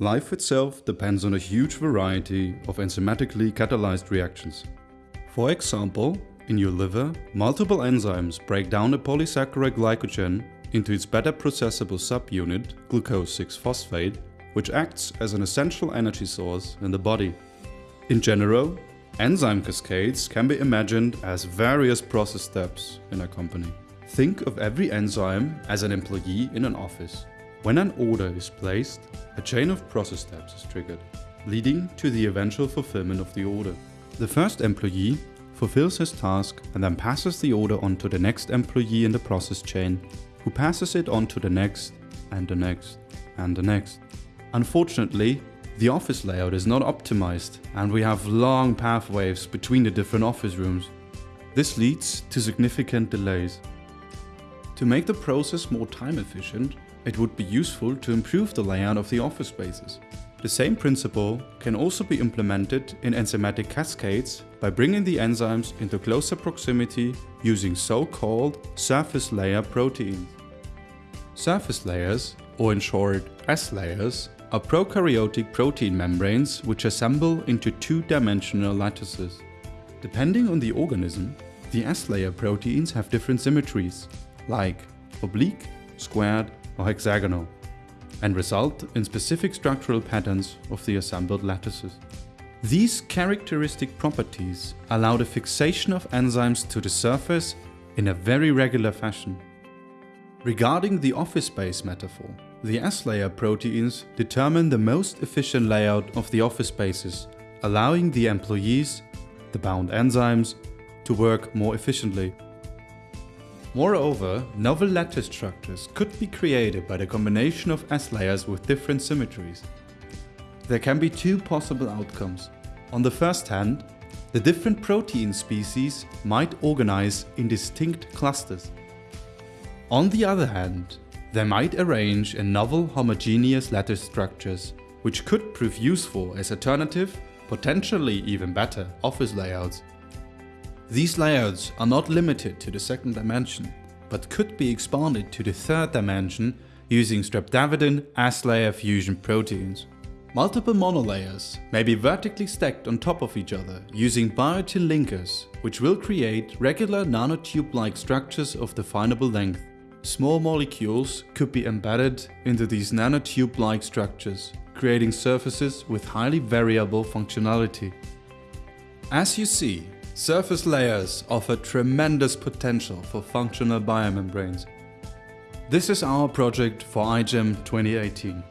Life itself depends on a huge variety of enzymatically catalyzed reactions. For example, in your liver, multiple enzymes break down a polysaccharide glycogen into its better processable subunit, glucose 6-phosphate, which acts as an essential energy source in the body. In general, enzyme cascades can be imagined as various process steps in a company. Think of every enzyme as an employee in an office. When an order is placed, a chain of process steps is triggered, leading to the eventual fulfillment of the order. The first employee fulfills his task and then passes the order on to the next employee in the process chain, who passes it on to the next, and the next, and the next. Unfortunately, the office layout is not optimized and we have long pathways between the different office rooms. This leads to significant delays. To make the process more time efficient, it would be useful to improve the layout of the office spaces. The same principle can also be implemented in enzymatic cascades by bringing the enzymes into closer proximity using so-called surface layer proteins. Surface layers, or in short S layers, are prokaryotic protein membranes which assemble into two-dimensional lattices. Depending on the organism, the S-layer proteins have different symmetries, like oblique, squared or hexagonal, and result in specific structural patterns of the assembled lattices. These characteristic properties allow the fixation of enzymes to the surface in a very regular fashion. Regarding the office space metaphor, the S-layer proteins determine the most efficient layout of the office spaces, allowing the employees, the bound enzymes, to work more efficiently. Moreover, novel lattice structures could be created by the combination of S-layers with different symmetries. There can be two possible outcomes. On the first hand, the different protein species might organize in distinct clusters. On the other hand, they might arrange in novel homogeneous lattice structures, which could prove useful as alternative, potentially even better, office layouts. These layouts are not limited to the second dimension, but could be expanded to the third dimension using streptavidin S-layer fusion proteins. Multiple monolayers may be vertically stacked on top of each other using biotin linkers, which will create regular nanotube-like structures of definable length. Small molecules could be embedded into these nanotube-like structures, creating surfaces with highly variable functionality. As you see, surface layers offer tremendous potential for functional biomembranes. This is our project for iGEM 2018.